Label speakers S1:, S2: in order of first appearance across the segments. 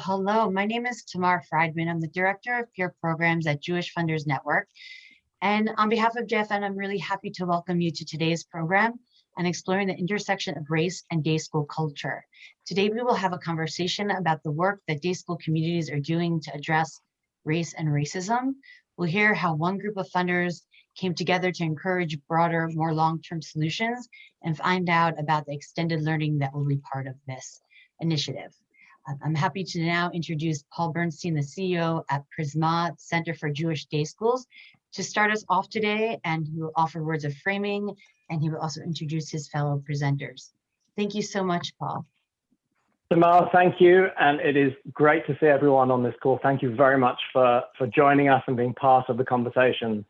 S1: Hello, my name is Tamar Friedman. I'm the Director of Peer Programs at Jewish Funders Network. And on behalf of JFN, I'm really happy to welcome you to today's program and exploring the intersection of race and day school culture. Today, we will have a conversation about the work that day school communities are doing to address race and racism. We'll hear how one group of funders came together to encourage broader, more long-term solutions and find out about the extended learning that will be part of this initiative. I'm happy to now introduce Paul Bernstein, the CEO at Prizmah Center for Jewish Day Schools, to start us off today, and he will offer words of framing, and he will also introduce his fellow presenters. Thank you so much, Paul.
S2: Tamar, thank you, and it is great to see everyone on this call. Thank you very much for, for joining us and being part of the conversation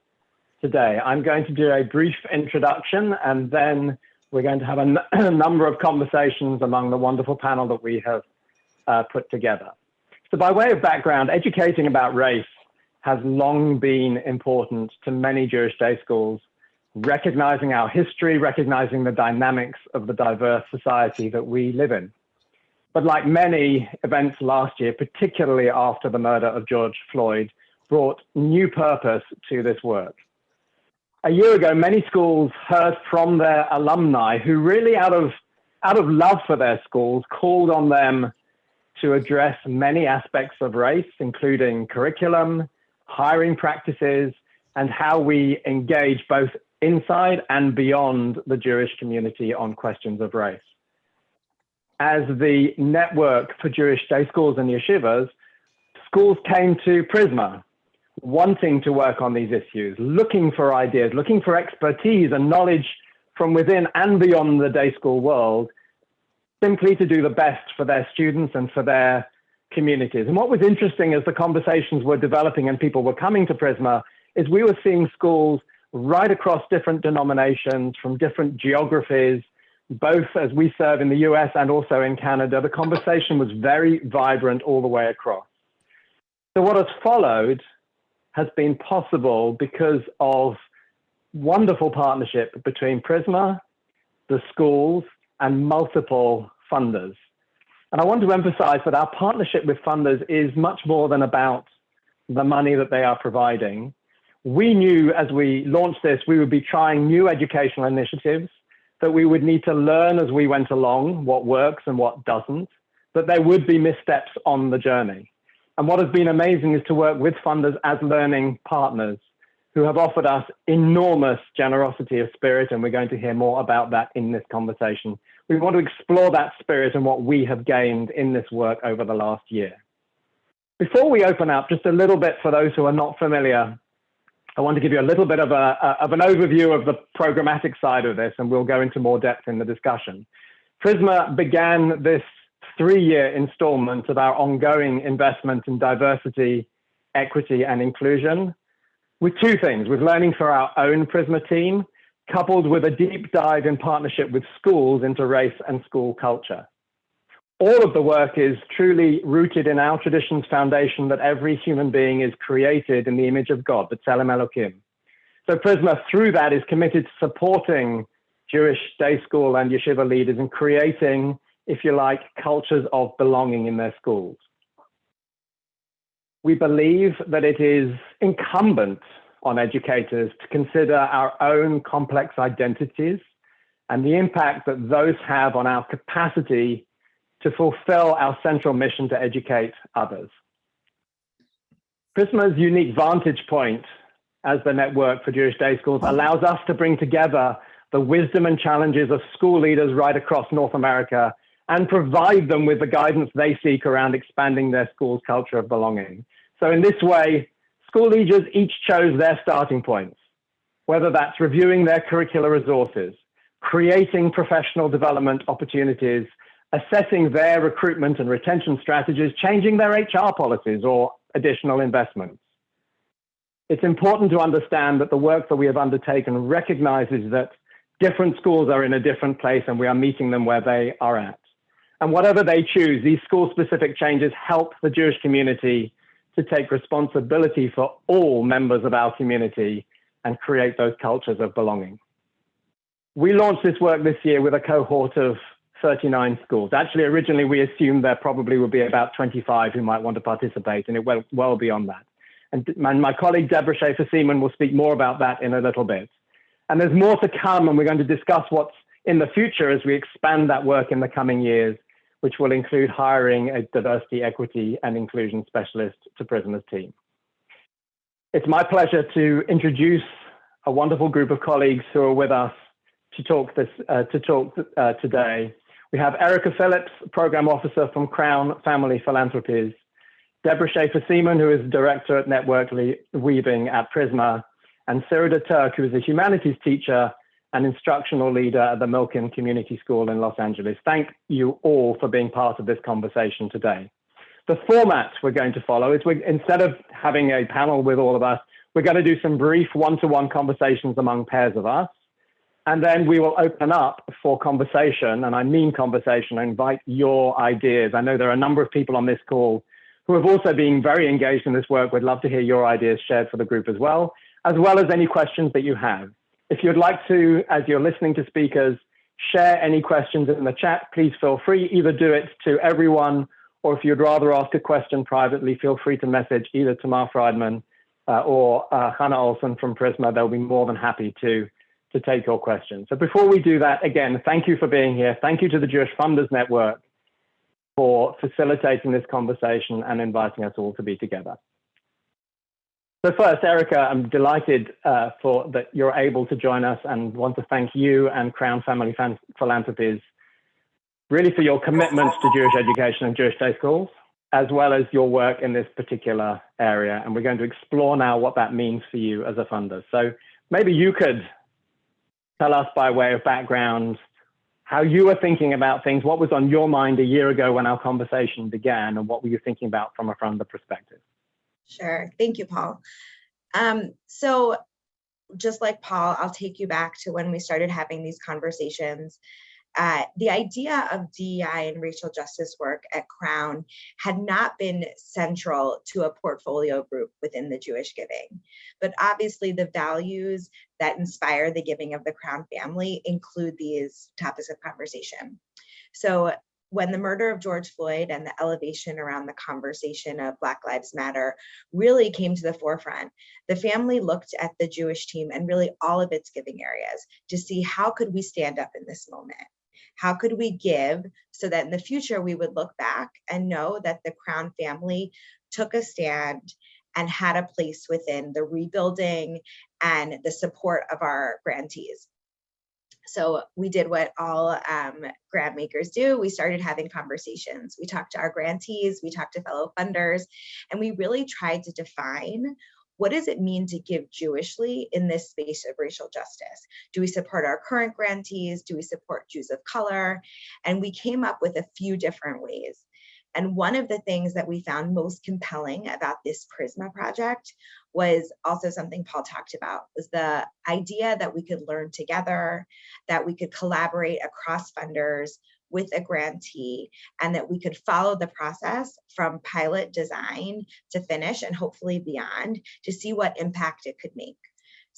S2: today. I'm going to do a brief introduction, and then we're going to have a number of conversations among the wonderful panel that we have uh, put together. So by way of background, educating about race has long been important to many Jewish day schools, recognizing our history, recognizing the dynamics of the diverse society that we live in. But like many events last year, particularly after the murder of George Floyd, brought new purpose to this work. A year ago, many schools heard from their alumni who really out of, out of love for their schools called on them to address many aspects of race, including curriculum, hiring practices, and how we engage both inside and beyond the Jewish community on questions of race. As the network for Jewish day schools and yeshivas, schools came to Prizmah wanting to work on these issues, looking for ideas, looking for expertise and knowledge from within and beyond the day school world simply to do the best for their students and for their communities. And what was interesting as the conversations were developing and people were coming to Prizmah is we were seeing schools right across different denominations from different geographies, both as we serve in the US and also in Canada. The conversation was very vibrant all the way across. So what has followed has been possible because of wonderful partnership between Prizmah, the schools, and multiple funders. And I want to emphasize that our partnership with funders is much more than about the money that they are providing. We knew as we launched this, we would be trying new educational initiatives, that we would need to learn as we went along what works and what doesn't, that there would be missteps on the journey. And what has been amazing is to work with funders as learning partners who have offered us enormous generosity of spirit, and we're going to hear more about that in this conversation. We want to explore that spirit and what we have gained in this work over the last year. Before we open up, just a little bit for those who are not familiar, I want to give you a little bit of, a, of an overview of the programmatic side of this, and we'll go into more depth in the discussion. Prizmah began this three-year installment of our ongoing investment in diversity, equity, and inclusion with two things, with learning for our own Prizmah team, coupled with a deep dive in partnership with schools into race and school culture. All of the work is truly rooted in our tradition's foundation that every human being is created in the image of God, the Tselem Elohim. So Prizmah, through that, is committed to supporting Jewish day school and yeshiva leaders in creating, if you like, cultures of belonging in their schools we believe that it is incumbent on educators to consider our own complex identities and the impact that those have on our capacity to fulfill our central mission to educate others. Prizmah's unique vantage point as the network for Jewish day schools allows us to bring together the wisdom and challenges of school leaders right across North America and provide them with the guidance they seek around expanding their school's culture of belonging. So in this way, school leaders each chose their starting points, whether that's reviewing their curricular resources, creating professional development opportunities, assessing their recruitment and retention strategies, changing their HR policies or additional investments. It's important to understand that the work that we have undertaken recognizes that different schools are in a different place and we are meeting them where they are at. And whatever they choose, these school specific changes help the Jewish community to take responsibility for all members of our community and create those cultures of belonging. We launched this work this year with a cohort of 39 schools. Actually, originally we assumed there probably would be about 25 who might want to participate, and it went well beyond that. And my, colleague Deborah Schaefer-Seaman will speak more about that in a little bit. And there's more to come, and we're going to discuss what's in the future as we expand that work in the coming years, which will include hiring a diversity, equity, and inclusion specialist to Prizmah's team. It's my pleasure to introduce a wonderful group of colleagues who are with us to talk this uh, to talk uh, today. We have Erica Phillips, Program Officer from Crown Family Philanthropies, Deborah Schaefer-Seaman, who is Director at Network Weaving at Prizmah, and Sirida Turk, who is a humanities teacher and instructional leader at the Milken Community School in Los Angeles. Thank you all for being part of this conversation today. The format we're going to follow is we, instead of having a panel with all of us, we're going to do some brief one-to-one -one conversations among pairs of us. And then we will open up for conversation, and I mean conversation, I invite your ideas. I know there are a number of people on this call who have also been very engaged in this work. We'd love to hear your ideas shared for the group as well, as well as any questions that you have. If you'd like to, as you're listening to speakers, share any questions in the chat, please feel free, either do it to everyone, or if you'd rather ask a question privately, feel free to message either Tamar Friedman uh, or uh, Hannah Olson from Prizmah. They'll be more than happy to, to take your questions. So before we do that, again, thank you for being here. Thank you to the Jewish Funders Network for facilitating this conversation and inviting us all to be together. So first, Erica, I'm delighted uh, for that you're able to join us and want to thank you and Crown Family Philanthropies really for your commitments to Jewish education and Jewish day schools, as well as your work in this particular area. And we're going to explore now what that means for you as a funder. So maybe you could tell us by way of background how you were thinking about things, what was on your mind a year ago when our conversation began, and what were you thinking about from a funder perspective?
S3: Sure. Thank you, Paul. Um, so just like Paul, I'll take you back to when we started having these conversations. Uh, the idea of DEI and racial justice work at Crown had not been central to a portfolio group within the Jewish giving. But obviously the values that inspire the giving of the Crown family include these topics of conversation. So when the murder of George Floyd and the elevation around the conversation of Black Lives Matter really came to the forefront, the family looked at the Jewish team and really all of its giving areas to see how could we stand up in this moment? How could we give so that in the future we would look back and know that the Crown family took a stand and had a place within the rebuilding and the support of our grantees. So we did what all um, grant makers do. We started having conversations. We talked to our grantees, we talked to fellow funders, and we really tried to define what does it mean to give Jewishly in this space of racial justice? Do we support our current grantees? Do we support Jews of color? And we came up with a few different ways. And one of the things that we found most compelling about this Prizmah project was also something Paul talked about, was the idea that we could learn together, that we could collaborate across funders with a grantee, and that we could follow the process from pilot design to finish and hopefully beyond to see what impact it could make.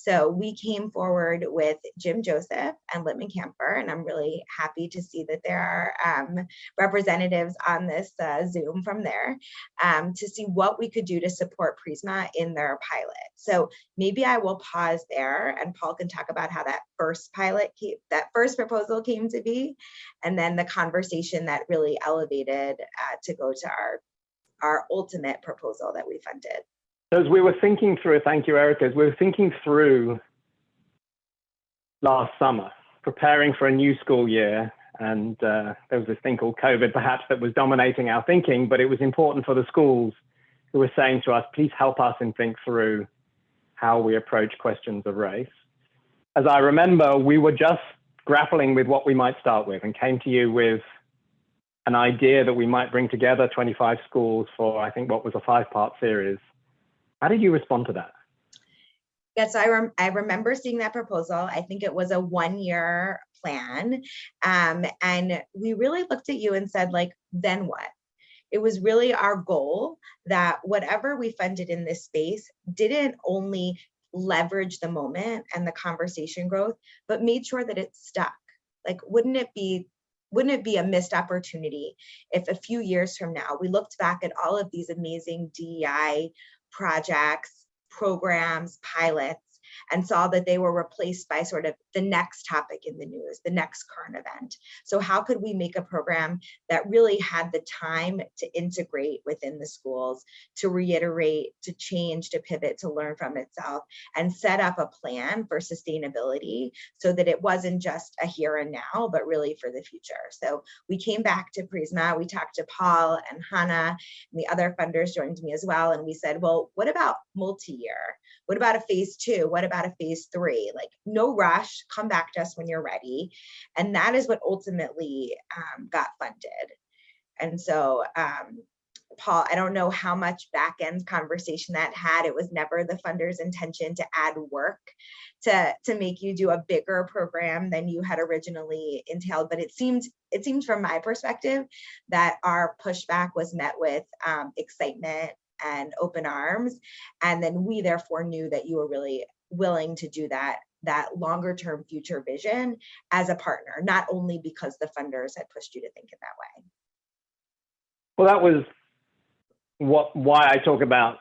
S3: So we came forward with Jim Joseph and Lippman Kanfer, and I'm really happy to see that there are um, representatives on this uh, Zoom from there um, to see what we could do to support Prizmah in their pilot. So maybe I will pause there and Paul can talk about how that first pilot, came, that first proposal came to be, and then the conversation that really elevated uh, to go to our, our ultimate proposal that we funded.
S2: As we were thinking through, thank you, Erica, as we were thinking through last summer, preparing for a new school year, and uh, there was this thing called COVID perhaps that was dominating our thinking, but it was important for the schools who were saying to us, please help us and think through how we approach questions of race. As I remember, we were just grappling with what we might start with and came to you with an idea that we might bring together 25 schools for, I think, what was a five part series how did you respond to that?
S3: Yes, I, rem I remember seeing that proposal. I think it was a one year plan. Um, and we really looked at you and said, like, then what? It was really our goal that whatever we funded in this space didn't only leverage the moment and the conversation growth, but made sure that it stuck. Like, wouldn't it be wouldn't it be a missed opportunity if a few years from now we looked back at all of these amazing DEI projects, programs, pilots, and saw that they were replaced by sort of the next topic in the news, the next current event. So how could we make a program that really had the time to integrate within the schools, to reiterate, to change, to pivot, to learn from itself, and set up a plan for sustainability so that it wasn't just a here and now, but really for the future. So we came back to Prizmah, we talked to Paul and Hannah, and the other funders joined me as well, and we said, well, what about multi-year? What about a phase two? What about a phase three? Like no rush, come back to us when you're ready. And that is what ultimately um, got funded. And so, um, Paul, I don't know how much back end conversation that had. It was never the funder's intention to add work to, to make you do a bigger program than you had originally entailed. But it seemed, it seemed from my perspective that our pushback was met with um, excitement and open arms. And then we therefore knew that you were really willing to do that that longer term future vision as a partner, not only because the funders had pushed you to think in that way.
S2: Well, that was what why I talk about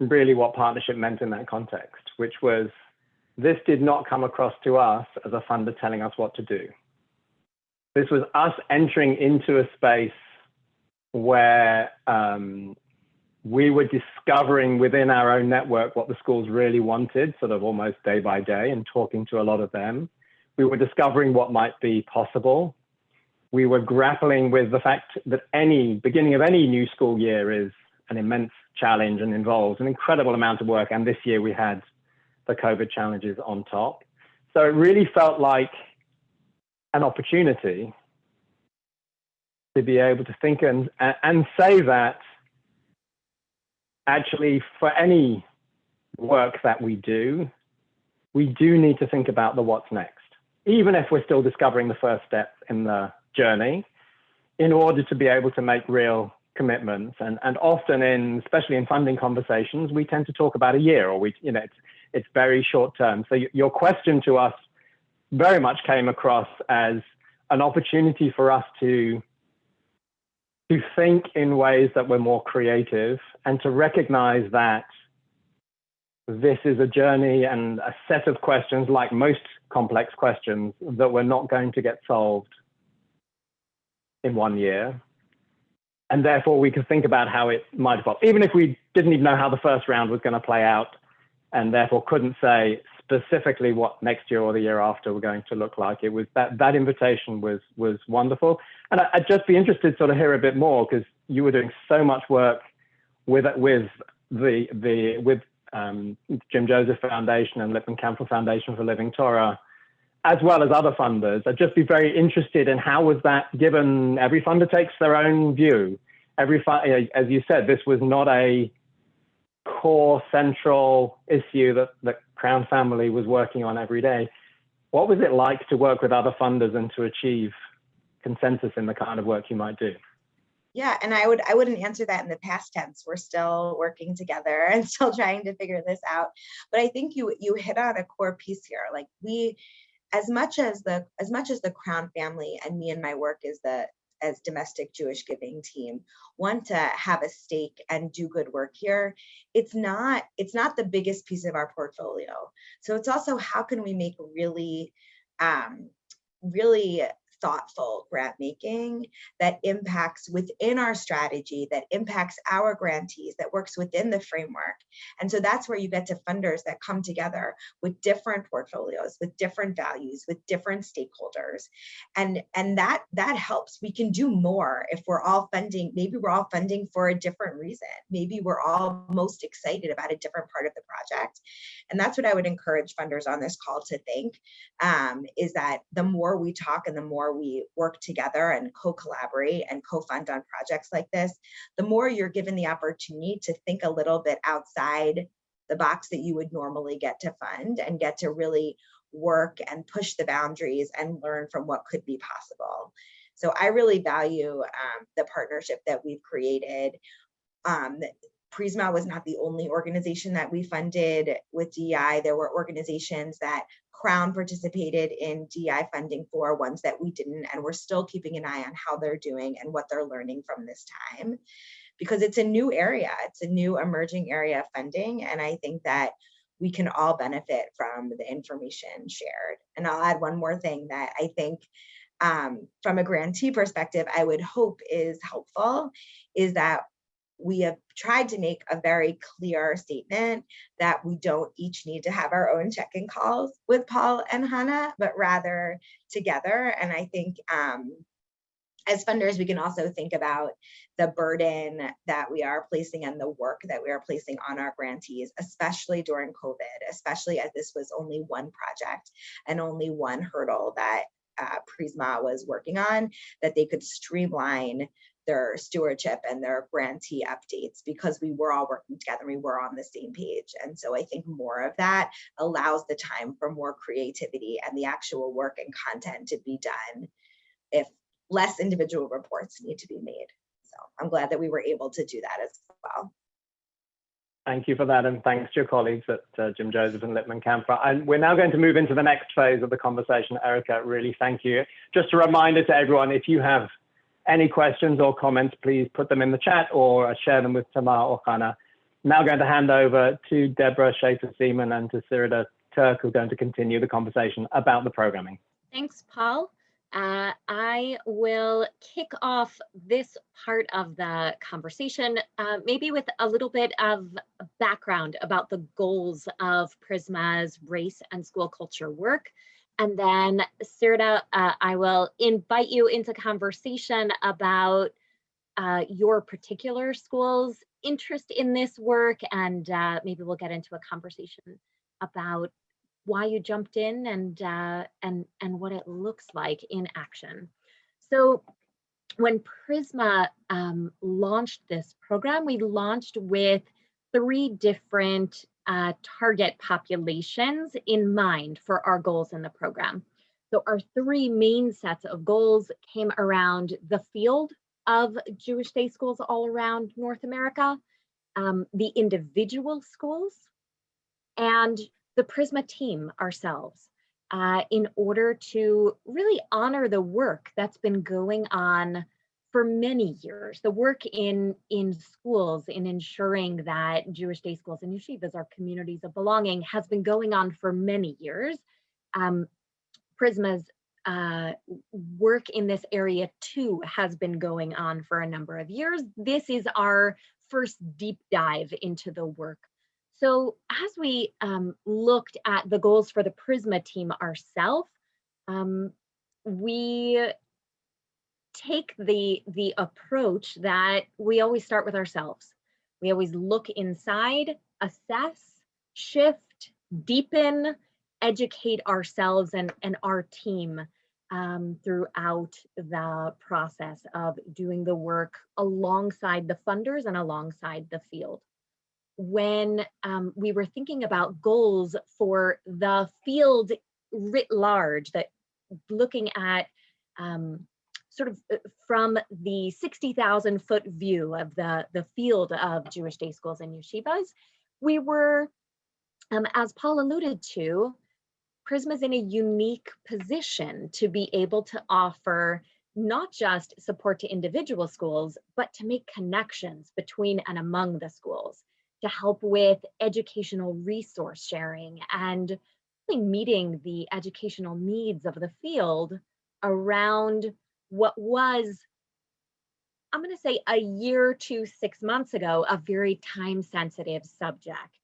S2: really what partnership meant in that context, which was this did not come across to us as a funder telling us what to do. This was us entering into a space where um, we were discovering within our own network what the schools really wanted, sort of almost day by day, and talking to a lot of them. We were discovering what might be possible. We were grappling with the fact that any beginning of any new school year is an immense challenge and involves an incredible amount of work. And this year we had the COVID challenges on top. So it really felt like an opportunity to be able to think and, and say that actually for any work that we do, we do need to think about the what's next, even if we're still discovering the first step in the journey, in order to be able to make real commitments. And, and often in, especially in funding conversations, we tend to talk about a year or we, you know, it's, it's very short term. So your question to us very much came across as an opportunity for us to to think in ways that were more creative and to recognize that this is a journey and a set of questions, like most complex questions, that we're not going to get solved in one year. And therefore, we can think about how it might evolve, even if we didn't even know how the first round was going to play out, and therefore couldn't say specifically what next year or the year after were going to look like. It was that that invitation was was wonderful, and I, would just be interested to sort of hear a bit more because you were doing so much work with with the the with um, Jim Joseph Foundation and Lippman Kanfer Foundation for Living Torah, as well as other funders. I'd just be very interested in how was that given every funder takes their own view. Every as you said, this was not a core central issue that the Crown family was working on every day. What was it like to work with other funders and to achieve consensus in the kind of work you might do?
S3: Yeah, and I would I wouldn't answer that in the past tense. We're still working together and still trying to figure this out. But I think you you hit on a core piece here. Like we as much as the as much as the Crown family and me and my work is the as domestic Jewish giving team want to have a stake and do good work here, it's not it's not the biggest piece of our portfolio. So it's also how can we make really um, really thoughtful grant making that impacts within our strategy, that impacts our grantees, that works within the framework. And so that's where you get to funders that come together with different portfolios, with different values, with different stakeholders. And, and that, that helps. We can do more if we're all funding, maybe we're all funding for a different reason. Maybe we're all most excited about a different part of the project. And that's what I would encourage funders on this call to think, um, is that the more we talk and the more we work together and co-collaborate and co-fund on projects like this, the more you're given the opportunity to think a little bit outside the box that you would normally get to fund and get to really work and push the boundaries and learn from what could be possible. So I really value um, the partnership that we've created. Um, Prizmah was not the only organization that we funded with DEI. There were organizations that Crown participated in DI funding for, ones that we didn't, and we're still keeping an eye on how they're doing and what they're learning from this time. Because it's a new area, it's a new emerging area of funding, and I think that we can all benefit from the information shared. And I'll add one more thing that I think um, from a grantee perspective, I would hope is helpful is that we have tried to make a very clear statement that we don't each need to have our own check-in calls with Paul and Hannah, but rather together. And I think um, as funders, we can also think about the burden that we are placing and the work that we are placing on our grantees, especially during COVID, especially as this was only one project and only one hurdle that uh, Prizmah was working on, that they could streamline their stewardship and their grantee updates because we were all working together, and we were on the same page. And so I think more of that allows the time for more creativity and the actual work and content to be done if less individual reports need to be made. So I'm glad that we were able to do that as well.
S2: Thank you for that, and thanks to your colleagues at uh, Jim Joseph and Lippman Kanfer. And we're now going to move into the next phase of the conversation. Erica, really thank you. Just a reminder to everyone, if you have any questions or comments, please put them in the chat or share them with Tamar or Hannah. Now going to hand over to Deborah Schaefer-Seaman and to Sirida Turk, who are going to continue the conversation about the programming.
S4: Thanks, Paul. Uh, I will kick off this part of the conversation, uh, maybe with a little bit of background about the goals of Prizmah's race and school culture work. And then, Sirda, uh, I will invite you into conversation about uh, your particular school's interest in this work, and uh, maybe we'll get into a conversation about why you jumped in and uh, and and what it looks like in action. So when Prizmah um, launched this program, we launched with three different uh, target populations in mind for our goals in the program. So our three main sets of goals came around the field of Jewish day schools all around North America, um, the individual schools, and the Prizmah team ourselves uh, in order to really honor the work that's been going on for many years. The work in, in schools in ensuring that Jewish day schools and yeshivas are communities of belonging has been going on for many years. Um, Prizmah's uh, work in this area too has been going on for a number of years. This is our first deep dive into the work so as we um, looked at the goals for the Prizmah team ourselves, um, we take the, the approach that we always start with ourselves. We always look inside, assess, shift, deepen, educate ourselves and, and our team um, throughout the process of doing the work alongside the funders and alongside the field when um, we were thinking about goals for the field writ large, that looking at um, sort of uh, from the 60,000 foot view of the, the field of Jewish day schools and yeshivas, we were, um, as Paul alluded to, Prizmah's in a unique position to be able to offer not just support to individual schools, but to make connections between and among the schools to help with educational resource sharing and meeting the educational needs of the field around what was, I'm going to say a year to six months ago, a very time sensitive subject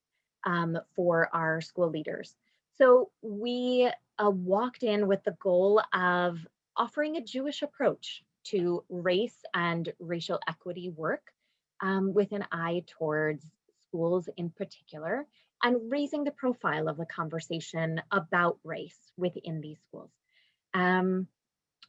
S4: um, for our school leaders. So we uh, walked in with the goal of offering a Jewish approach to race and racial equity work um, with an eye towards schools in particular, and raising the profile of the conversation about race within these schools. Um,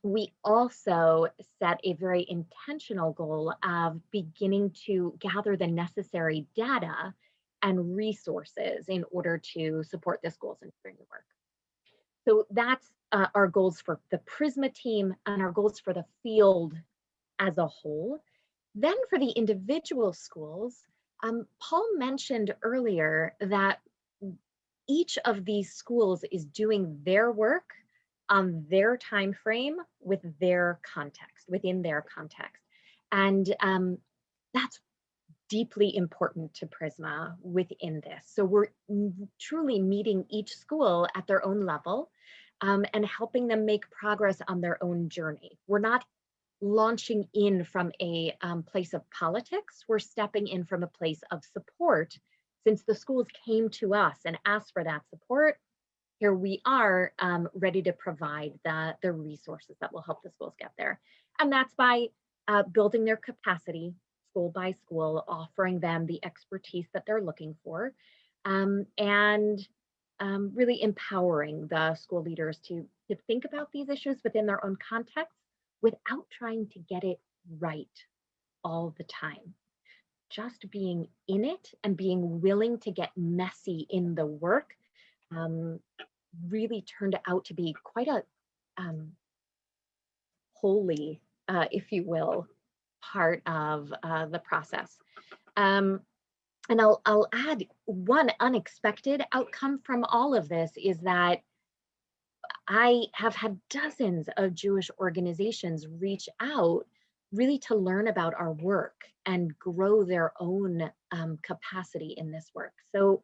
S4: we also set a very intentional goal of beginning to gather the necessary data and resources in order to support the schools and doing the work. So that's uh, our goals for the Prizmah team and our goals for the field as a whole. Then for the individual schools, um, Paul mentioned earlier that each of these schools is doing their work on their time frame with their context, within their context. And um, that's deeply important to Prizmah within this. So we're truly meeting each school at their own level um, and helping them make progress on their own journey. We're not launching in from a um, place of politics, we're stepping in from a place of support. Since the schools came to us and asked for that support, here we are um, ready to provide the, the resources that will help the schools get there. And that's by uh, building their capacity school by school, offering them the expertise that they're looking for, um, and um, really empowering the school leaders to, to think about these issues within their own context without trying to get it right all the time. Just being in it and being willing to get messy in the work um, really turned out to be quite a um, holy, uh, if you will, part of uh, the process. Um, and I'll, I'll add one unexpected outcome from all of this is that I have had dozens of Jewish organizations reach out really to learn about our work and grow their own um, capacity in this work. So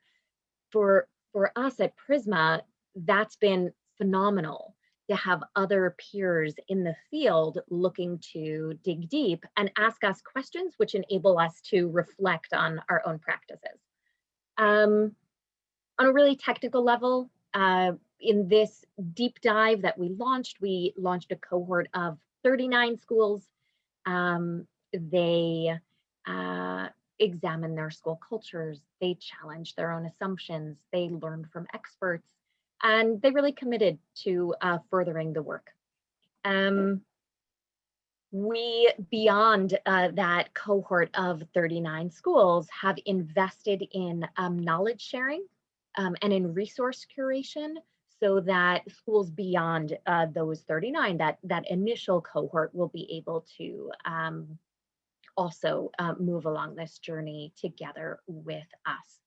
S4: for, for us at Prizmah, that's been phenomenal to have other peers in the field looking to dig deep and ask us questions which enable us to reflect on our own practices. Um, on a really technical level, uh, in this deep dive that we launched, we launched a cohort of 39 schools. Um, they uh, examined their school cultures, they challenge their own assumptions, they learn from experts, and they really committed to uh, furthering the work. Um, we, beyond uh, that cohort of 39 schools, have invested in um, knowledge sharing um, and in resource curation so that schools beyond uh, those 39, that, that initial cohort will be able to um, also uh, move along this journey together with us.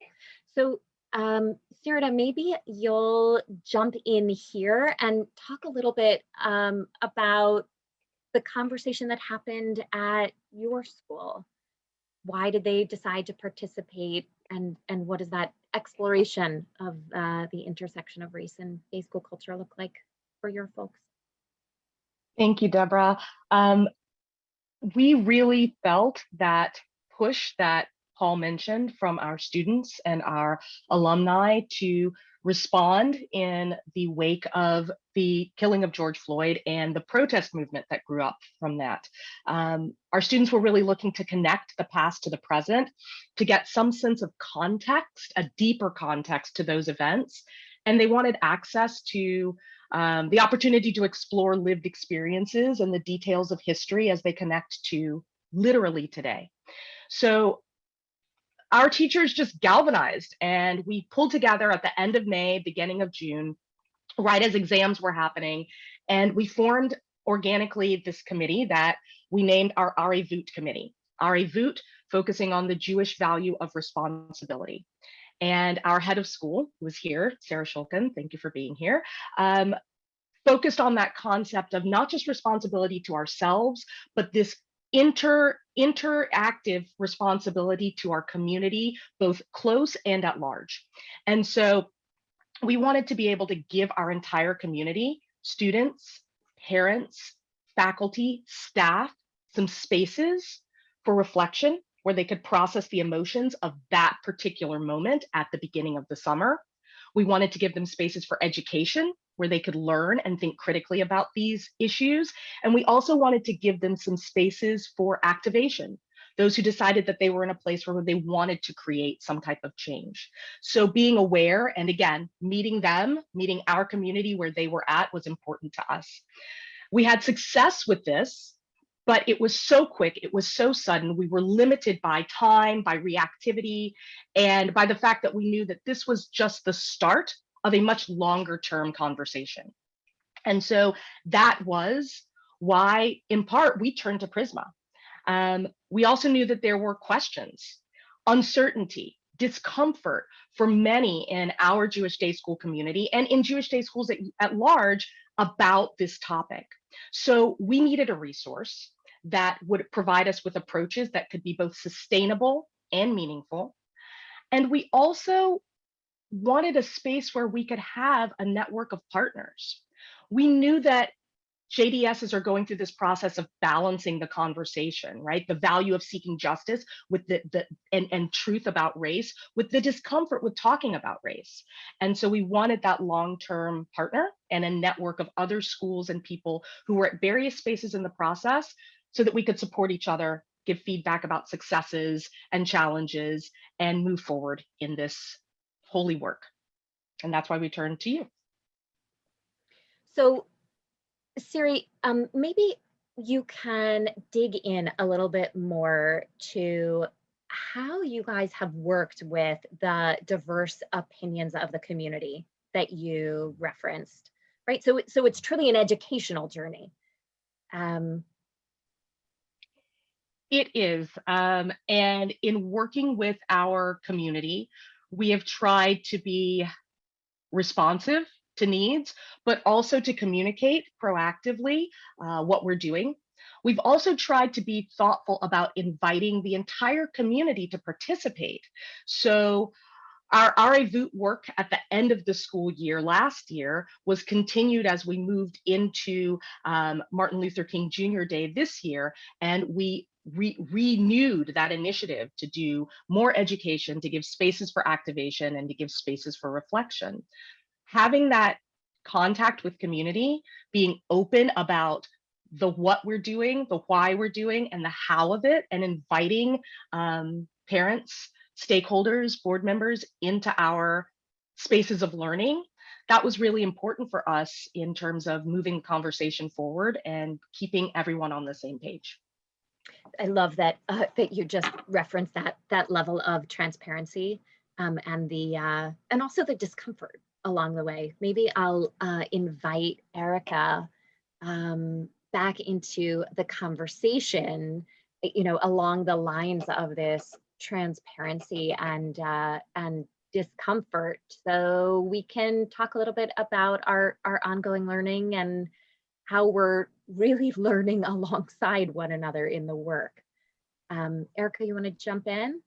S4: So um, Sarita, maybe you'll jump in here and talk a little bit um, about the conversation that happened at your school. Why did they decide to participate and, and what does that exploration of uh, the intersection of race and day school culture look like for your folks?
S5: Thank you, Deborah. Um, we really felt that push that Paul mentioned from our students and our alumni to respond in the wake of the killing of George Floyd and the protest movement that grew up from that. Um, our students were really looking to connect the past to the present to get some sense of context, a deeper context to those events. And they wanted access to um, the opportunity to explore lived experiences and the details of history as they connect to literally today. So our teachers just galvanized and we pulled together at the end of May, beginning of June, right as exams were happening. And we formed organically this committee that we named our Arivut committee. Arivut focusing on the Jewish value of responsibility. And our head of school was here, Sarah Shulkin, thank you for being here, um, focused on that concept of not just responsibility to ourselves, but this inter interactive responsibility to our community, both close and at large. And so we wanted to be able to give our entire community, students, parents, faculty, staff, some spaces for reflection where they could process the emotions of that particular moment at the beginning of the summer. We wanted to give them spaces for education where they could learn and think critically about these issues. And we also wanted to give them some spaces for activation, those who decided that they were in a place where they wanted to create some type of change. So being aware and again, meeting them, meeting our community where they were at was important to us. We had success with this, but it was so quick, it was so sudden. We were limited by time, by reactivity, and by the fact that we knew that this was just the start of a much longer term conversation. And so that was why, in part, we turned to Prizmah. Um, we also knew that there were questions, uncertainty, discomfort for many in our Jewish day school community and in Jewish day schools at, at large about this topic. So we needed a resource that would provide us with approaches that could be both sustainable and meaningful. And we also wanted a space where we could have a network of partners. We knew that JDSs are going through this process of balancing the conversation, right? The value of seeking justice with the, the and, and truth about race, with the discomfort with talking about race. And so we wanted that long-term partner and a network of other schools and people who were at various spaces in the process so that we could support each other, give feedback about successes and challenges, and move forward in this holy work. And that's why we turn to you.
S4: So Siri, um, maybe you can dig in a little bit more to how you guys have worked with the diverse opinions of the community that you referenced, right? So, so it's truly an educational journey. Um,
S5: it is, um, and in working with our community, we have tried to be responsive to needs, but also to communicate proactively uh, what we're doing. We've also tried to be thoughtful about inviting the entire community to participate. So our RA work at the end of the school year last year was continued as we moved into um, Martin Luther King Jr. Day this year, and we re renewed that initiative to do more education, to give spaces for activation, and to give spaces for reflection having that contact with community, being open about the what we're doing, the why we're doing, and the how of it, and inviting um, parents, stakeholders, board members into our spaces of learning. That was really important for us in terms of moving the conversation forward and keeping everyone on the same page.
S4: I love that uh, that you just referenced that that level of transparency um, and the uh, and also the discomfort along the way. Maybe I'll uh, invite Erica um, back into the conversation, you know, along the lines of this transparency and uh, and discomfort. So we can talk a little bit about our our ongoing learning and how we're really learning alongside one another in the work. Um, Erica, you want to jump in?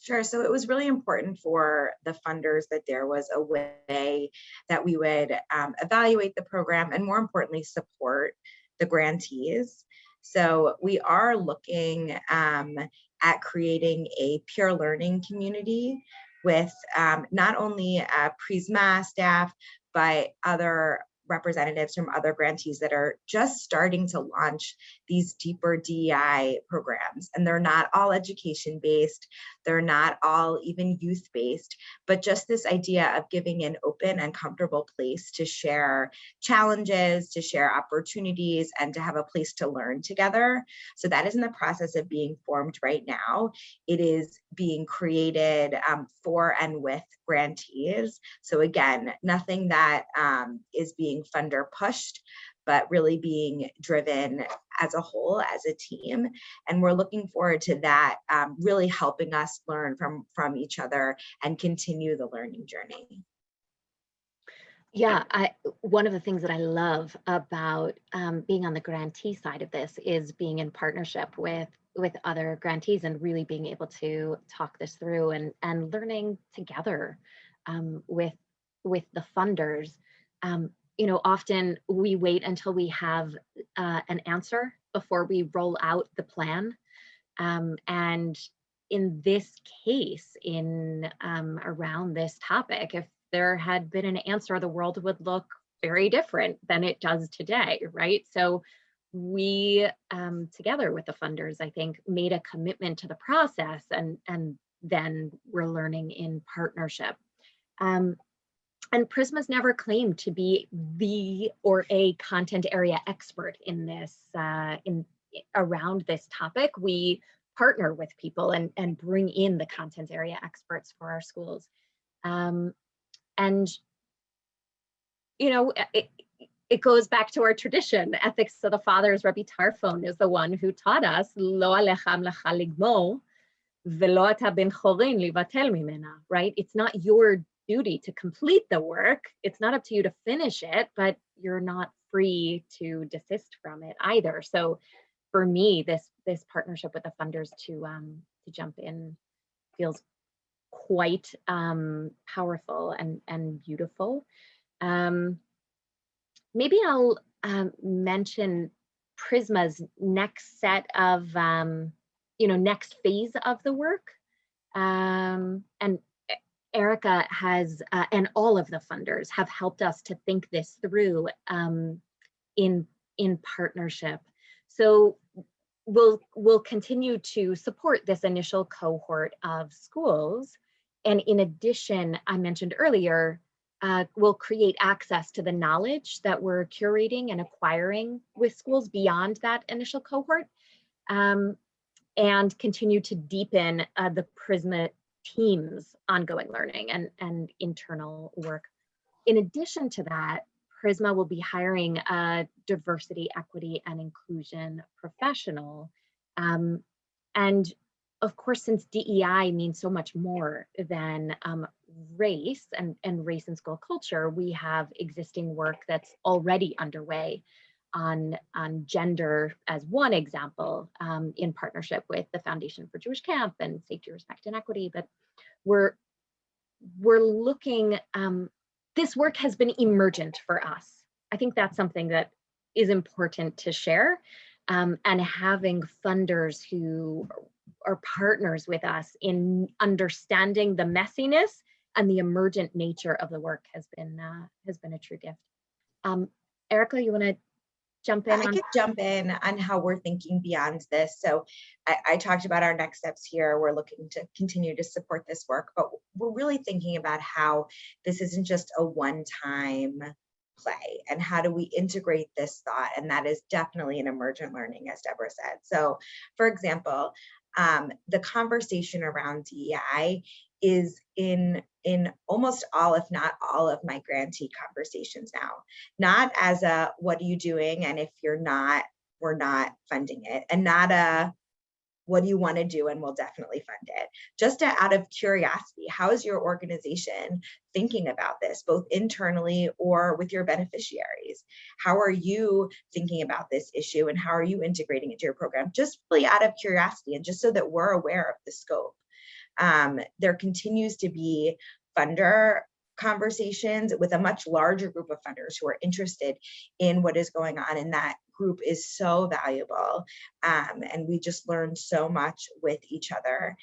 S3: Sure. So it was really important for the funders that there was a way that we would um, evaluate the program and more importantly, support the grantees. So we are looking um, at creating a peer learning community with um, not only uh, Prizmah staff, but other representatives from other grantees that are just starting to launch these deeper DEI programs. And they're not all education based, they're not all even youth based, but just this idea of giving an open and comfortable place to share challenges, to share opportunities, and to have a place to learn together. So that is in the process of being formed right now. It is being created um, for and with grantees. So again, nothing that um, is being funder pushed, but really being driven as a whole, as a team. And we're looking forward to that um, really helping us learn from, from each other and continue the learning journey.
S4: Yeah, I, one of the things that I love about um, being on the grantee side of this is being in partnership with with other grantees and really being able to talk this through and and learning together um, with with the funders. Um, you know, often we wait until we have uh, an answer before we roll out the plan. Um, and in this case, in um, around this topic, if there had been an answer, the world would look very different than it does today, right? So we um, together with the funders, I think, made a commitment to the process and, and then we're learning in partnership. Um, and Prizmah's never claimed to be the or a content area expert in this, uh, in around this topic. We partner with people and, and bring in the content area experts for our schools. Um, and, you know, it, it goes back to our tradition. Ethics of the Fathers, Rabbi Tarfon, is the one who taught us, Lo alecham lecha ligmo, velo ata ben chorin livatel mimena, right? It's not your duty to complete the work. It's not up to you to finish it, but you're not free to desist from it either. So for me, this this partnership with the funders to um, to jump in feels quite um, powerful and and beautiful. Um, maybe I'll um, mention Prizmah's next set of um, you know next phase of the work, um, and Erica has, uh, and all of the funders have helped us to think this through um, in, in partnership. So we'll, we'll continue to support this initial cohort of schools. And in addition, I mentioned earlier, uh, we'll create access to the knowledge that we're curating and acquiring with schools beyond that initial cohort. Um, and continue to deepen uh, the Prizmah team's ongoing learning and, and internal work. In addition to that, Prizmah will be hiring a diversity, equity, and inclusion professional. Um, and of course, since DEI means so much more than um, race and, and race and school culture, we have existing work that's already underway on, on gender as one example um, in partnership with the Foundation for Jewish Camp and Safety, Respect, and Equity. But we're, we're looking, um, this work has been emergent for us. I think that's something that is important to share. Um, and having funders who are partners with us in understanding the messiness and the emergent nature of the work has been uh, has been a true gift. Um, Erica, you want to jump in?
S3: I
S4: on
S3: could jump in on how we're thinking beyond this. So I, I, talked about our next steps here. We're looking to continue to support this work, but we're really thinking about how this isn't just a one-time play and how do we integrate this thought? And that is definitely an emergent learning, as Deborah said. So for example, um, the conversation around DEI is in in almost all, if not all of my grantee conversations now, not as a, what are you doing? And if you're not, we're not funding it and not a, what do you want to do? and we'll definitely fund it. Just to, out of curiosity how is your organization thinking about this both internally or with your beneficiaries? How are you thinking about this issue and how are you integrating it to your program? Just really out of curiosity and just so that we're aware of the scope um, there continues to be funder conversations with a much larger group of funders who are interested in what is going on and that group is so valuable. Um, and we just learn so much with each other.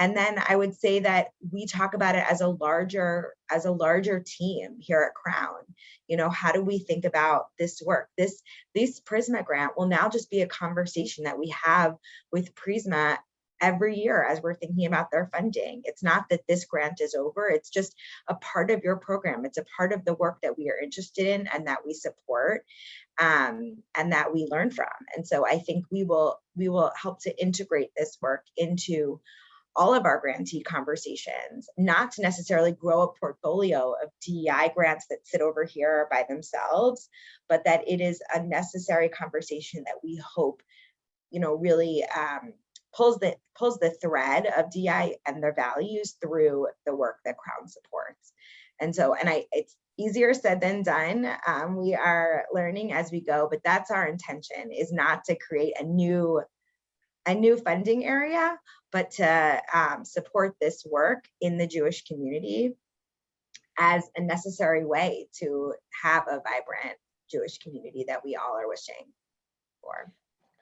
S3: And then i would say that we talk about it as a larger as a larger team here at crown. You know how do we think about this work? This this Prizmah grant will now just be a conversation that we have with Prizmah every year as we're thinking about their funding. It's not that this grant is over, it's just a part of your program. It's a part of the work that we are interested in and that we support um, and that we learn from. And so I think we will we will help to integrate this work into all of our grantee conversations, not to necessarily grow a portfolio of DEI grants that sit over here by themselves, but that it is a necessary conversation that we hope, you know, really um, pulls the pulls the thread of DI and their values through the work that Crown supports. And so, and I, it's easier said than done. Um, we are learning as we go, but that's our intention is not to create a new, a new funding area, but to um, support this work in the Jewish community as a necessary way to have a vibrant Jewish community that we all are wishing for.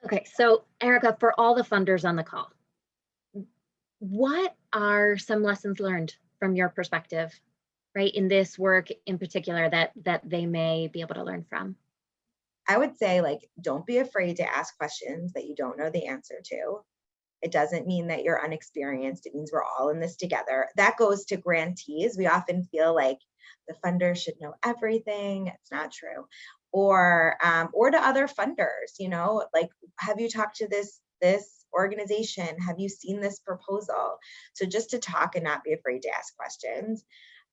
S4: Okay, so Erica, for all the funders on the call, what are some lessons learned from your perspective, right, in this work in particular that that they may be able to learn from?
S3: I would say like, don't be afraid to ask questions that you don't know the answer to. It doesn't mean that you're unexperienced. It means we're all in this together. That goes to grantees. We often feel like the funder should know everything. It's not true or um, or to other funders you know like have you talked to this this organization have you seen this proposal so just to talk and not be afraid to ask questions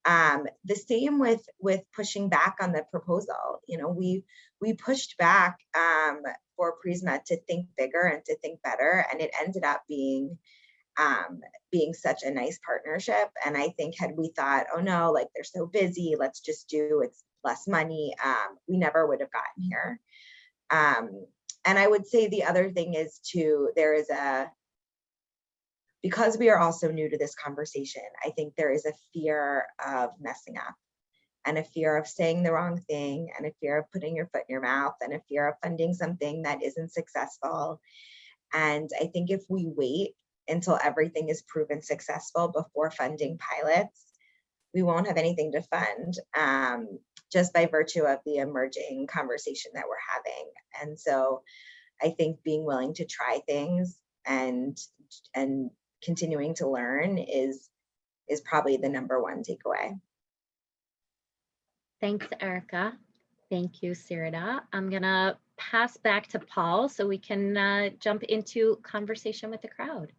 S3: um, the same with with pushing back on the proposal you know we we pushed back um, for Prizmah to think bigger and to think better and it ended up being um, being such a nice partnership. And I think had we thought, oh no, like they're so busy, let's just do it's less money, um, we never would have gotten here. Um, and I would say the other thing is to, there is a, because we are also new to this conversation, I think there is a fear of messing up and a fear of saying the wrong thing and a fear of putting your foot in your mouth and a fear of funding something that isn't successful. And I think if we wait until everything is proven successful before funding pilots, we won't have anything to fund um, just by virtue of the emerging conversation that we're having. And so I think being willing to try things and and continuing to learn is is probably the number one takeaway.
S4: Thanks, Erica. Thank you, Sirida. I'm gonna pass back to Paul so we can uh, jump into conversation with the crowd.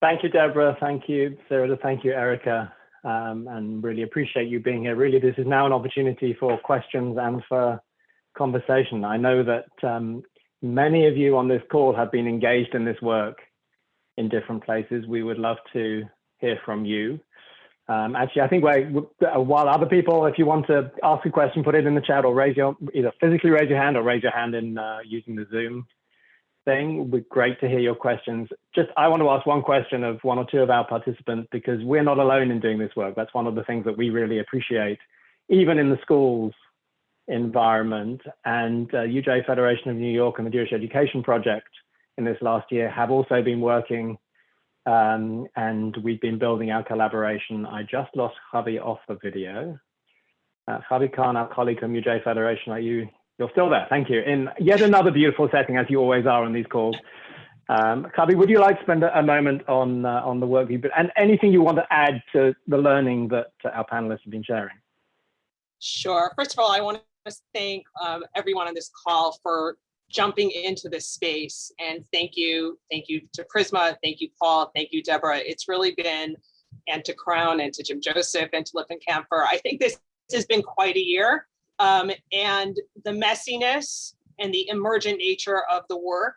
S2: Thank you, Deborah. Thank you, Sarah. Thank you, Erica. Um, and really appreciate you being here. Really, this is now an opportunity for questions and for conversation. I know that um, many of you on this call have been engaged in this work in different places. We would love to hear from you. Um, actually, I think while other people, if you want to ask a question, put it in the chat or raise your, either physically raise your hand or raise your hand in uh, using the Zoom thing. Great to hear your questions. Just, I want to ask one question of one or two of our participants because we're not alone in doing this work. That's one of the things that we really appreciate, even in the schools environment. And uh, UJ Federation of New York and the Jewish Education Project in this last year have also been working um, and we've been building our collaboration. I just lost Javi off the video. Uh, Javi Khan, our colleague from UJ Federation, are you, you're still there, thank you. In yet another beautiful setting, as you always are on these calls. Um, Javi, would you like to spend a moment on, uh, on the work you've been, and anything you want to add to the learning that our panelists have been sharing?
S6: Sure. First of all, I want to thank um, everyone on this call for jumping into this space. And thank you, thank you to Prizmah, thank you, Paul, thank you, Deborah. It's really been, and to Crown and to Jim Joseph and to Lippman Kanfer. I think this has been quite a year. Um, and the messiness and the emergent nature of the work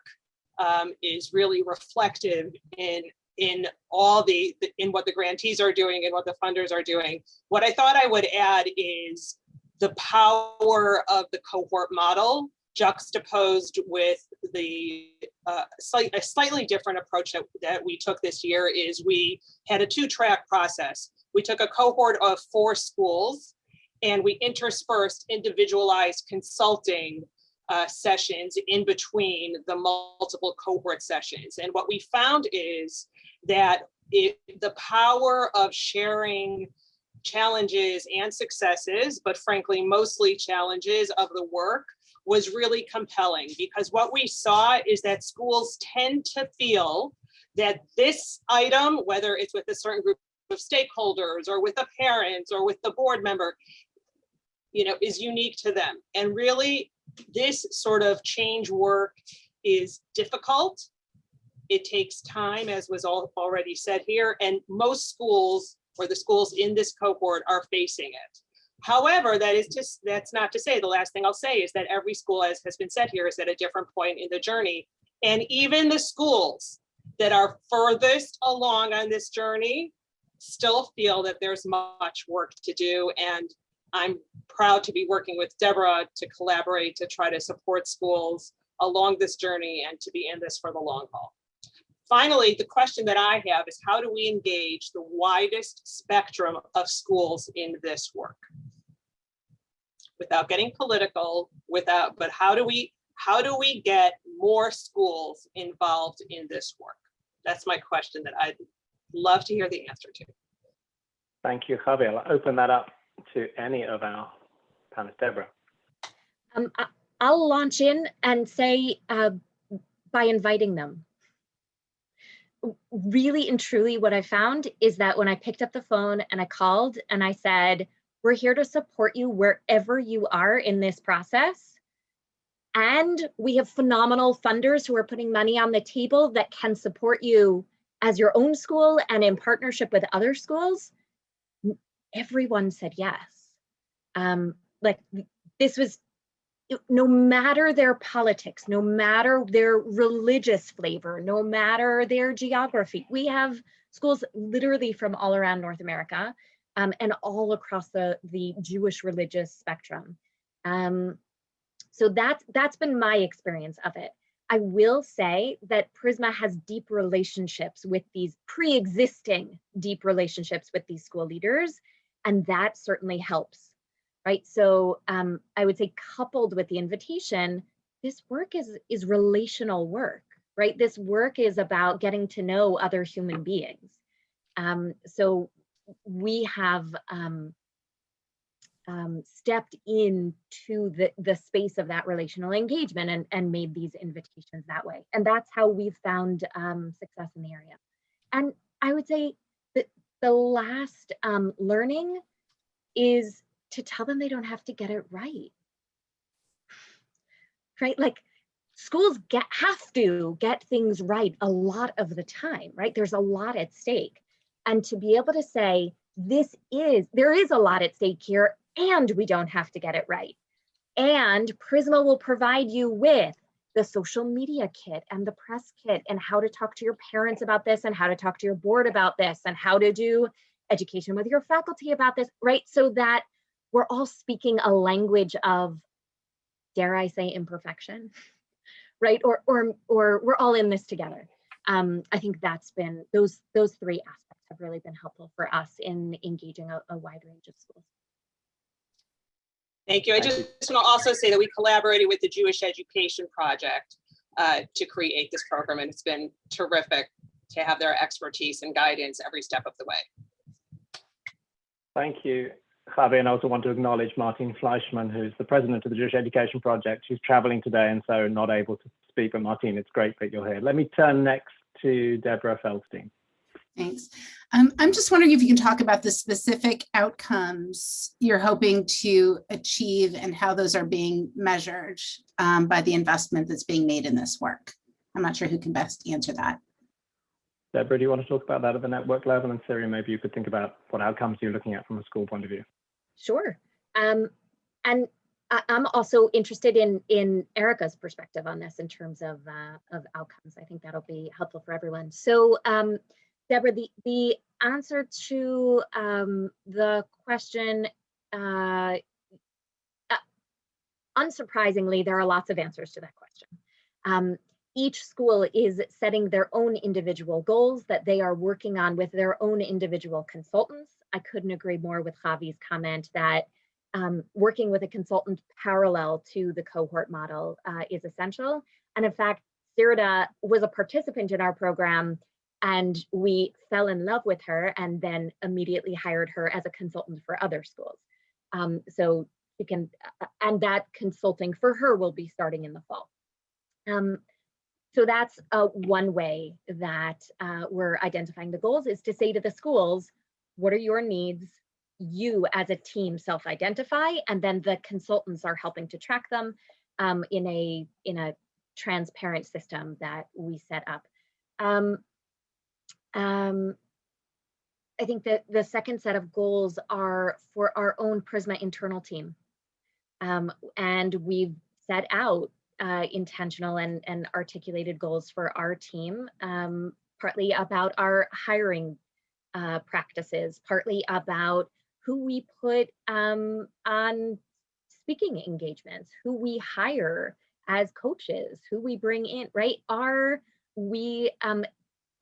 S6: um, is really reflective in in all the in what the grantees are doing and what the funders are doing. What I thought I would add is the power of the cohort model juxtaposed with the uh, slight, a slightly different approach that, that we took this year is we had a two track process. We took a cohort of four schools and we interspersed individualized consulting uh, sessions in between the multiple cohort sessions. And what we found is that it, the power of sharing challenges and successes, but frankly, mostly challenges of the work was really compelling because what we saw is that schools tend to feel that this item, whether it's with a certain group of stakeholders or with the parents or with the board member, you know, is unique to them. And really this sort of change work is difficult. It takes time, as was all already said here, and most schools or the schools in this cohort are facing it. However, that is just that's not to say the last thing I'll say is that every school, as has been said here, is at a different point in the journey. And even the schools that are furthest along on this journey still feel that there's much work to do. And I'm proud to be working with Deborah to collaborate to try to support schools along this journey and to be in this for the long haul. Finally, the question that I have is how do we engage the widest spectrum of schools in this work? without getting political, without, but how do we, how do we get more schools involved in this work? That's my question that I'd love to hear the answer to.
S2: Thank you, Javier. I'll open that up to any of our panelists. Deborah.
S4: Um, I'll launch in and say uh, by inviting them. Really and truly what I found is that when I picked up the phone and I called and I said, we're here to support you wherever you are in this process. And we have phenomenal funders who are putting money on the table that can support you as your own school and in partnership with other schools. Everyone said yes. Um, like this was no matter their politics, no matter their religious flavor, no matter their geography, we have schools literally from all around North America um, and all across the, the Jewish religious spectrum. Um, so that's, that's been my experience of it. I will say that Prizmah has deep relationships with these pre-existing deep relationships with these school leaders, and that certainly helps, right? So um, I would say coupled with the invitation, this work is, is relational work, right? This work is about getting to know other human beings. Um, so we have um, um, stepped into the, the space of that relational engagement and, and made these invitations that way. And that's how we've found um, success in the area. And I would say the last um, learning is to tell them they don't have to get it right. Right? Like schools get have to get things right a lot of the time, right? There's a lot at stake. And to be able to say, this is, there is a lot at stake here and we don't have to get it right. And Prizmah will provide you with the social media kit and the press kit and how to talk to your parents about this and how to talk to your board about this and how to do education with your faculty about this, right? So that we're all speaking a language of, dare I say, imperfection, right? Or, or, or we're all in this together. Um, I think that's been, those, those three aspects have really been helpful for us in engaging a, a wide range of schools.
S6: Thank you. I just
S2: you.
S6: want to also say that we collaborated with the Jewish Education Project uh, to create this program, and it's been terrific to have their expertise and guidance every step of the way.
S2: Thank you, Javi. And I also want to acknowledge Martin Fleischman, who's the president of the Jewish Education Project, who's traveling today and so not able to speak. But Martin, it's great that you're here. Let me turn next to Deborah Feldstein.
S7: Thanks. Um, I'm just wondering if you can talk about the specific outcomes you're hoping to achieve and how those are being measured um, by the investment that's being made in this work. I'm not sure who can best answer that.
S2: Deborah, do you want to talk about that at the network level? And Syria, maybe you could think about what outcomes you're looking at from a school point of view.
S4: Sure. Um, and I, I'm also interested in in Erica's perspective on this in terms of uh, of outcomes. I think that'll be helpful for everyone. So, um, Deborah, the the answer to um, the question, uh, uh, unsurprisingly, there are lots of answers to that question. Um, each school is setting their own individual goals that they are working on with their own individual consultants. I couldn't agree more with Javi's comment that um, working with a consultant parallel to the cohort model uh, is essential. And in fact, Sirida was a participant in our program and we fell in love with her and then immediately hired her as a consultant for other schools. Um, so you can, uh, and that consulting for her will be starting in the fall. Um, so that's uh, one way that uh, we're identifying the goals is to say to the schools, what are your needs? You as a team self-identify, and then the consultants are helping to track them um, in a in a transparent system that we set up. Um, um, I think that the second set of goals are for our own Prizmah internal team. Um, and we've set out uh, intentional and, and articulated goals for our team, um, partly about our hiring uh, practices, partly about who we put um, on speaking engagements, who we hire as coaches, who we bring in, right? Are we, um,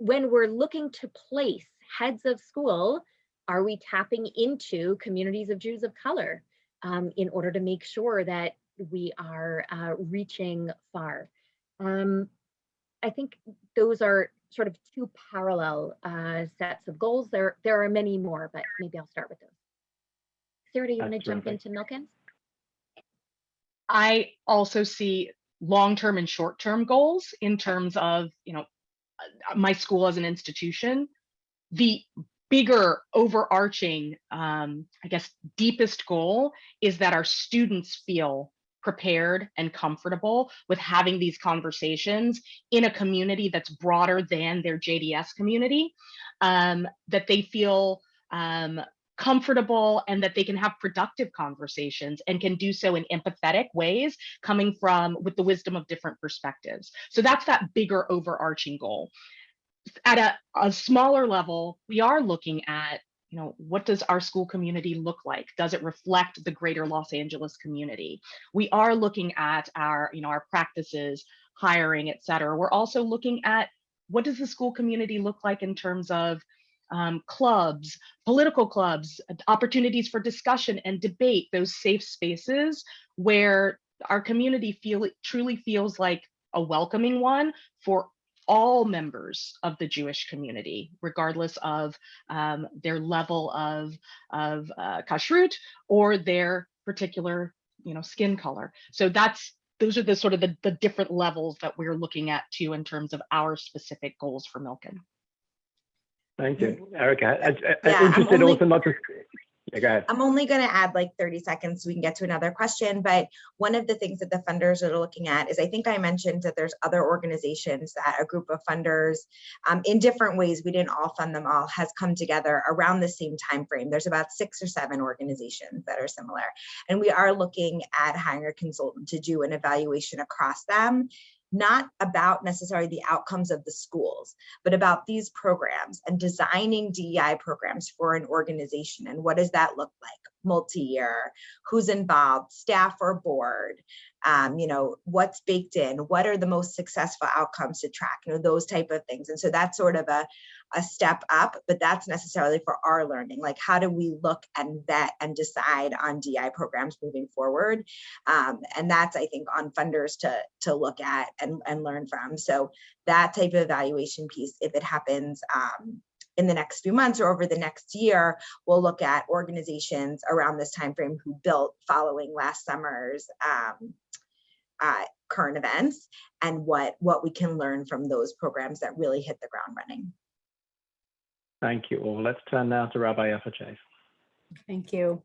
S4: when we're looking to place heads of school, are we tapping into communities of Jews of color um, in order to make sure that we are uh, reaching far? Um, I think those are sort of two parallel uh, sets of goals. There, there are many more, but maybe I'll start with those. Sarah, do you want to jump into Milkins?
S5: I also see long-term and short-term goals in terms of, you know, my school as an institution. The bigger overarching, um, I guess, deepest goal is that our students feel prepared and comfortable with having these conversations in a community that's broader than their JDS community, um, that they feel um, comfortable and that they can have productive conversations and can do so in empathetic ways coming from with the wisdom of different perspectives. So that's that bigger overarching goal. At a, a smaller level, we are looking at you know, what does our school community look like? Does it reflect the greater Los Angeles community? We are looking at our, you know, our practices, hiring, et cetera. We're also looking at what does the school community look like in terms of um, clubs, political clubs, opportunities for discussion and debate, those safe spaces where our community feel truly feels like a welcoming one for all members of the Jewish community, regardless of um, their level of, of uh, kashrut or their particular you know, skin color. So that's those are the sort of the, the different levels that we're looking at too in terms of our specific goals for Milken.
S2: Thank you, Erica. I, I,
S3: Yeah, I'm
S2: interested
S3: only-
S2: also not just, yeah, go ahead.
S3: I'm only going to add like 30 seconds so we can get to another question. But one of the things that the funders are looking at is I think I mentioned that there's other organizations that a group of funders um, in different ways, we didn't all fund them all, has come together around the same time frame. There's about six or seven organizations that are similar. And we are looking at hiring a consultant to do an evaluation across them not about necessarily the outcomes of the schools, but about these programs and designing DEI programs for an organization. And what does that look like? Multi-year, who's involved, staff or board, um, you know, what's baked in, what are the most successful outcomes to track, you know, those type of things. And so that's sort of a, a step up, but that's necessarily for our learning. Like how do we look and vet and decide on DI programs moving forward? Um, and that's, I think, on funders to, to look at and, and learn from. So that type of evaluation piece, if it happens um, in the next few months or over the next year, we'll look at organizations around this timeframe who built following last summer's um, uh, current events and what, what we can learn from those programs that really hit the ground running.
S2: Thank you all. Let's turn now to Rabbi Yaffa Chase.
S7: Thank you.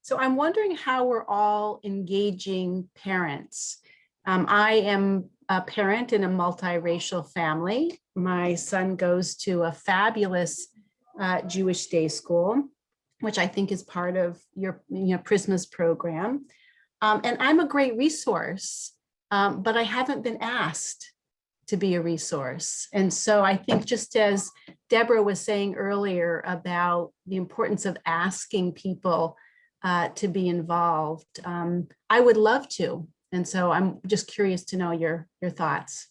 S7: So I'm wondering how we're all engaging parents. Um, I am a parent in a multiracial family. My son goes to a fabulous uh, Jewish day school, which I think is part of your you know, Prizmah's program. Um, and I'm a great resource, um, but I haven't been asked to be a resource. And so I think just as Deborah was saying earlier about the importance of asking people uh, to be involved, um, I would love to. And so I'm just curious to know your, your thoughts.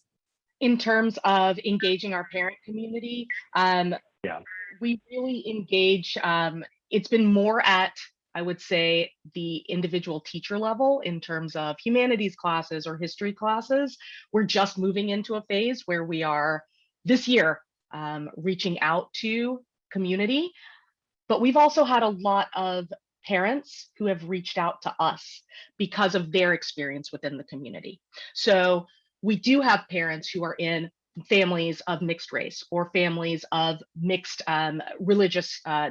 S5: in terms of engaging our parent community, um,
S2: Yeah.
S5: we really engage. Um, it's been more at, I would say, the individual teacher level in terms of humanities classes or history classes. We're just moving into a phase where we are this year um, reaching out to community, but we've also had a lot of parents who have reached out to us because of their experience within the community. So we do have parents who are in families of mixed race or families of mixed um, religious uh,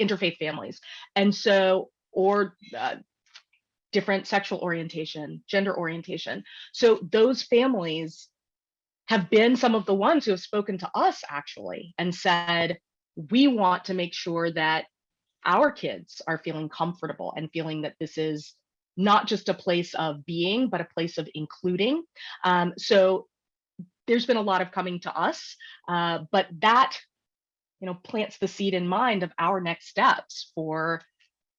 S5: interfaith families. And so, or uh, different sexual orientation, gender orientation. So those families have been some of the ones who have spoken to us actually and said, we want to make sure that our kids are feeling comfortable and feeling that this is not just a place of being, but a place of including. Um, so there's been a lot of coming to us, uh, but that, you know, plants the seed in mind of our next steps for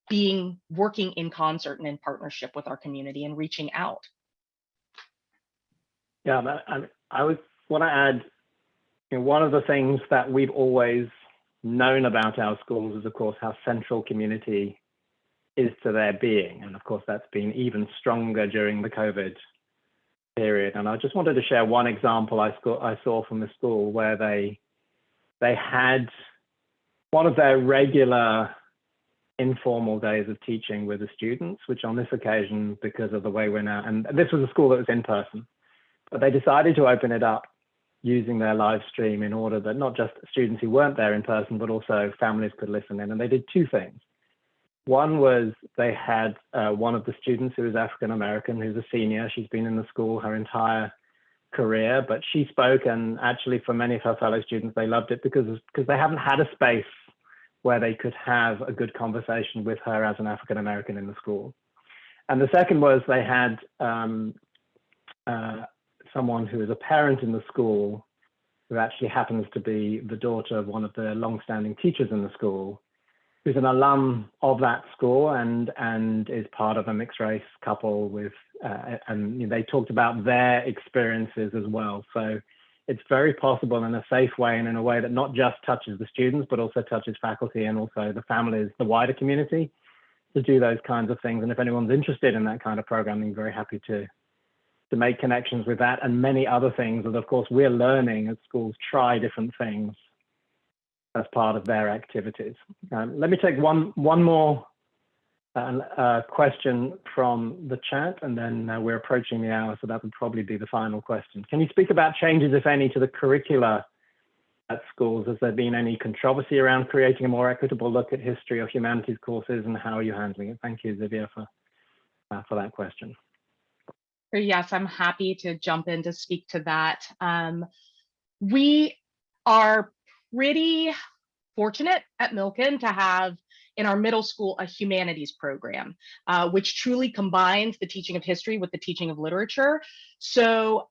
S5: being working in concert and in partnership with our community and reaching out.
S2: Yeah, I, I, would want to add, you know, one of the things that we've always known about our schools is, of course, how central community is to their being. And of course, that's been even stronger during the COVID period. And I just wanted to share one example I, saw, I saw from the school where they they had one of their regular informal days of teaching with the students, which on this occasion, because of the way we're now, and this was a school that was in person, but they decided to open it up using their live stream in order that not just students who weren't there in person, but also families could listen in. And they did two things. One was they had uh, one of the students who is African American, who's a senior. She's been in the school her entire career, but she spoke, and actually, for many of her fellow students, they loved it because because they haven't had a space where they could have a good conversation with her as an African American in the school. And the second was they had um, uh, someone who is a parent in the school who actually happens to be the daughter of one of the long-standing teachers in the school, who's an alum of that school and and is part of a mixed race couple with uh, and you know, they talked about their experiences as well. So it's very possible in a safe way and in a way that not just touches the students, but also touches faculty and also the families, the wider community to do those kinds of things. And if anyone's interested in that kind of programming, very happy to to make connections with that and many other things And of course we're learning as schools try different things as part of their activities. Um, let me take one one more uh, uh, question from the chat and then uh, we're approaching the hour so that would probably be the final question. Can you speak about changes if any to the curricula at schools? Has there been any controversy around creating a more equitable look at history or humanities courses and how are you handling it? Thank you Xavier for, uh, for that question.
S5: Yes, I'm happy to jump in to speak to that. Um, we are pretty fortunate at Milken to have in our middle school a humanities program, uh, which truly combines the teaching of history with the teaching of literature. So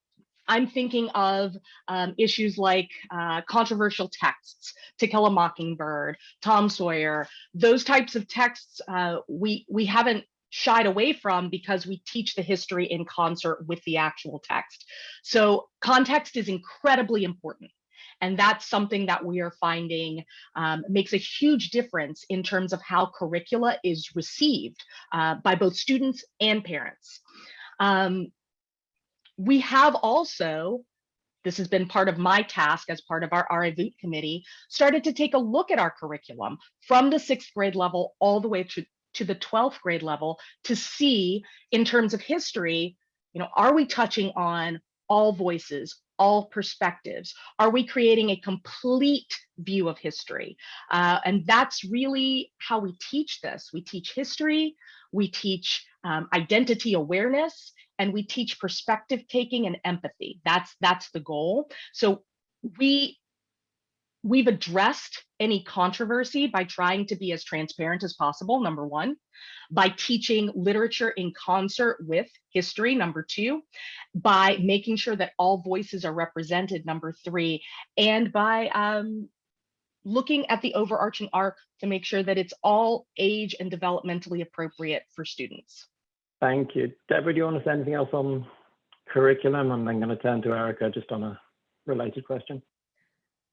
S5: I'm thinking of um, issues like uh, controversial texts, To Kill a Mockingbird, Tom Sawyer, those types of texts uh, we, we haven't shied away from because we teach the history in concert with the actual text. So context is incredibly important. And that's something that we are finding um, makes a huge difference in terms of how curricula is received uh, by both students and parents. Um, we have also, this has been part of my task as part of our RIVOOT committee, started to take a look at our curriculum from the sixth grade level all the way to, to the 12th grade level to see in terms of history, you know, are we touching on all voices, all perspectives? Are we creating a complete view of history? Uh, and that's really how we teach this. We teach history, we teach um, identity awareness, and we teach perspective taking and empathy. That's, that's the goal. So we We've addressed any controversy by trying to be as transparent as possible, number one, by teaching literature in concert with history, number two, by making sure that all voices are represented, number three, and by um, looking at the overarching arc to make sure that it's all age and developmentally appropriate for students.
S2: Thank you. Deborah, do you want to say anything else on curriculum? I'm then going to turn to Erica just on a related question.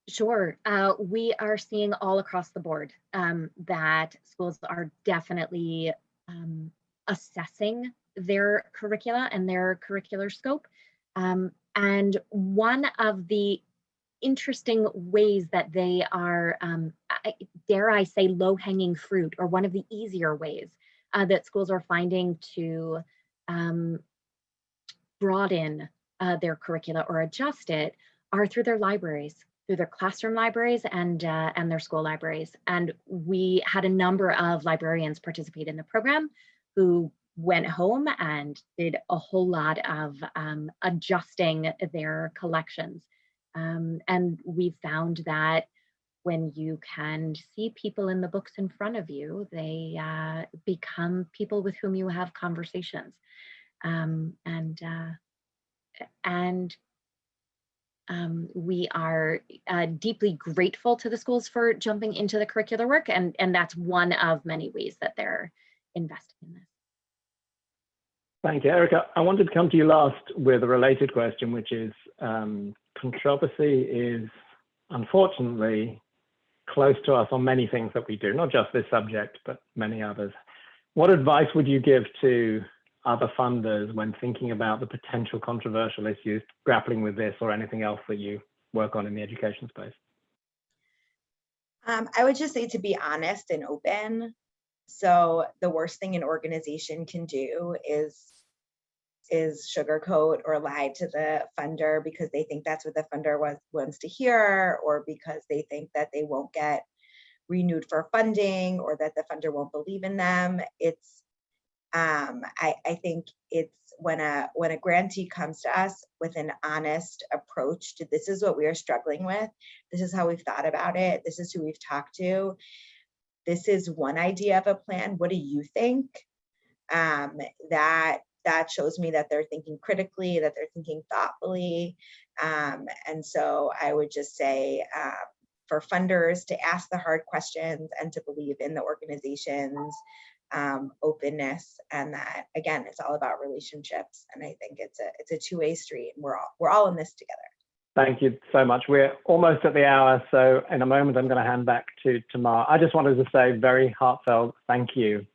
S4: Sure. Uh, we are seeing all across the board um, that schools are definitely um, assessing their curricula and their curricular scope. Um, and one of the interesting ways that they are, um, I, dare I say, low hanging fruit, or one of the easier ways uh, that schools are finding to um, broaden uh, their curricula or adjust it are through their libraries through their classroom libraries and uh, and their school libraries. And we had a number of librarians participate in the program who went home and did a whole lot of um, adjusting their collections. Um, and we found that when you can see people in the books in front of you, they uh, become people with whom you have conversations. Um, and uh, and um, we are uh, deeply grateful to the schools for jumping into the curricular work, and, and that's one of many ways that they're investing in this.
S2: Thank you, Erica. I wanted to come to you last with a related question, which is um, controversy is unfortunately close to us on many things that we do, not just this subject, but many others. What advice would you give to other funders when thinking about the potential controversial issues grappling with this or anything else that you work on in the education space?
S3: Um, I would just say to be honest and open. So the worst thing an organization can do is is sugarcoat or lie to the funder because they think that's what the funder was, wants to hear or because they think that they won't get renewed for funding or that the funder won't believe in them. It's um, I, I think it's when a when a grantee comes to us with an honest approach to this is what we are struggling with, this is how we've thought about it, this is who we've talked to. this is one idea of a plan. What do you think? Um, that that shows me that they're thinking critically, that they're thinking thoughtfully. Um, and so I would just say uh, for funders to ask the hard questions and to believe in the organization's um, openness and that again, it's all about relationships. And I think it's a it's a two-way street and we're all we're all in this together.
S2: Thank you so much. We're almost at the hour, so in a moment I'm going to hand back to Tamar. I just wanted to say very heartfelt thank you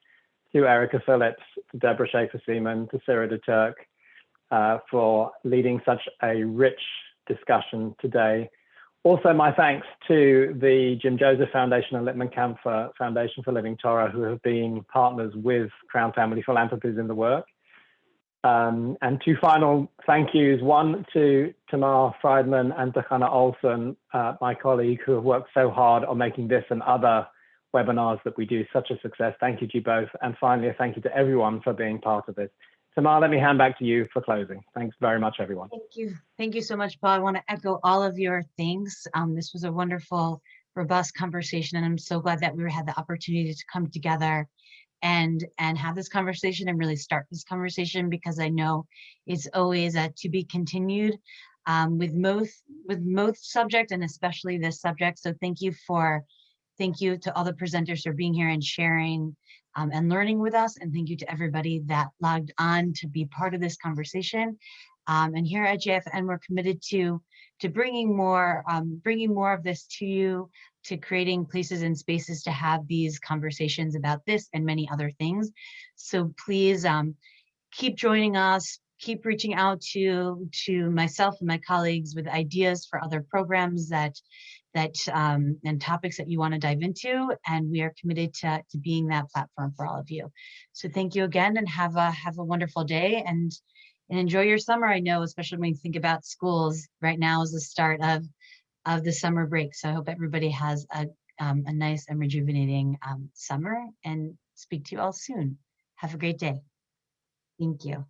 S2: to Erica Phillips, to Deborah Schaefer-Seaman, to Sarah de Turk uh, for leading such a rich discussion today. Also, my thanks to the Jim Joseph Foundation and Lippman Kanfer Foundation for Living Torah, who have been partners with Crown Family Philanthropies in the work. Um, and two final thank yous, one to Tamar Friedman and to Hannah Olson, uh, my colleague, who have worked so hard on making this and other webinars that we do such a success. Thank you to you both. And finally, a thank you to everyone for being part of this. Tamar, let me hand back to you for closing. Thanks very much, everyone.
S1: Thank you. Thank you so much, Paul. I want to echo all of your things. Um, this was a wonderful, robust conversation, and I'm so glad that we had the opportunity to come together and and have this conversation and really start this conversation because I know it's always a to be continued um, with most with most subject and especially this subject. So thank you for thank you to all the presenters for being here and sharing um, and learning with us. And thank you to everybody that logged on to be part of this conversation. Um, and here at JFN, we're committed to to bringing more um, bringing more of this to you, to creating places and spaces to have these conversations about this and many other things. So please um, keep joining us, keep reaching out to to myself and my colleagues with ideas for other programs that that um, and topics that you want to dive into, and we are committed to, to being that platform for all of you. So thank you again, and have a have a wonderful day and and enjoy your summer. I know, especially when you think about schools, right now is the start of of the summer break. So I hope everybody has a um, a nice and rejuvenating um, summer, and speak to you all soon. Have a great day. Thank you.